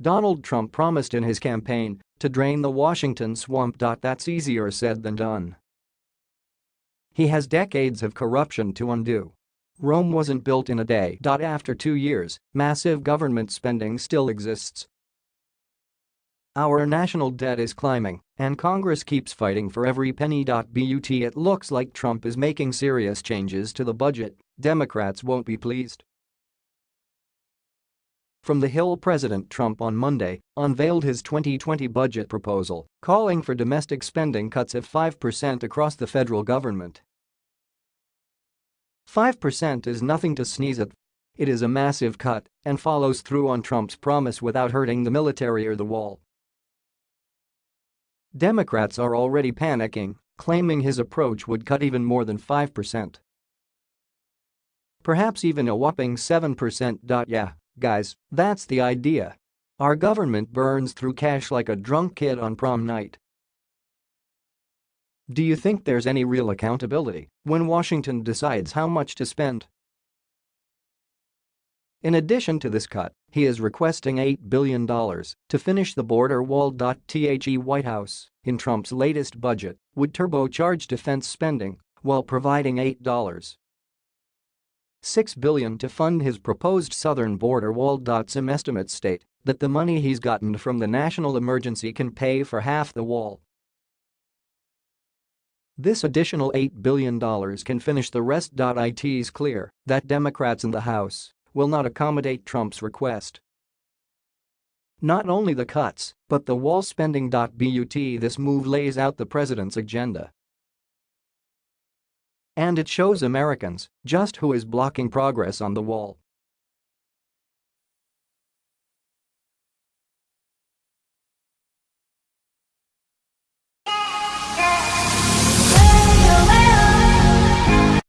Donald Trump promised in his campaign to drain the Washington swamp. That's easier said than done. He has decades of corruption to undo. Rome wasn't built in a day. After two years, massive government spending still exists. Our national debt is climbing, and Congress keeps fighting for every penny. But it looks like Trump is making serious changes to the budget, Democrats won't be pleased. From the Hill President Trump on Monday unveiled his 2020 budget proposal, calling for domestic spending cuts of 5% across the federal government. 5% is nothing to sneeze at. It is a massive cut and follows through on Trump's promise without hurting the military or the wall. Democrats are already panicking, claiming his approach would cut even more than 5%. Perhaps even a whopping 7%. Yeah, guys, that's the idea. Our government burns through cash like a drunk kid on prom night. Do you think there's any real accountability when Washington decides how much to spend? In addition to this cut, he is requesting $8 billion to finish the border wall. The White House, in Trump's latest budget, would turbocharge defense spending while providing $8. 6 billion to fund his proposed southern border wall. Some estimates state that the money he's gotten from the national emergency can pay for half the wall this additional $8 billion can finish the rest. It's clear that Democrats in the House will not accommodate Trump's request. Not only the cuts, but the wall spending. But this move lays out the president's agenda. And it shows Americans just who is blocking progress on the wall.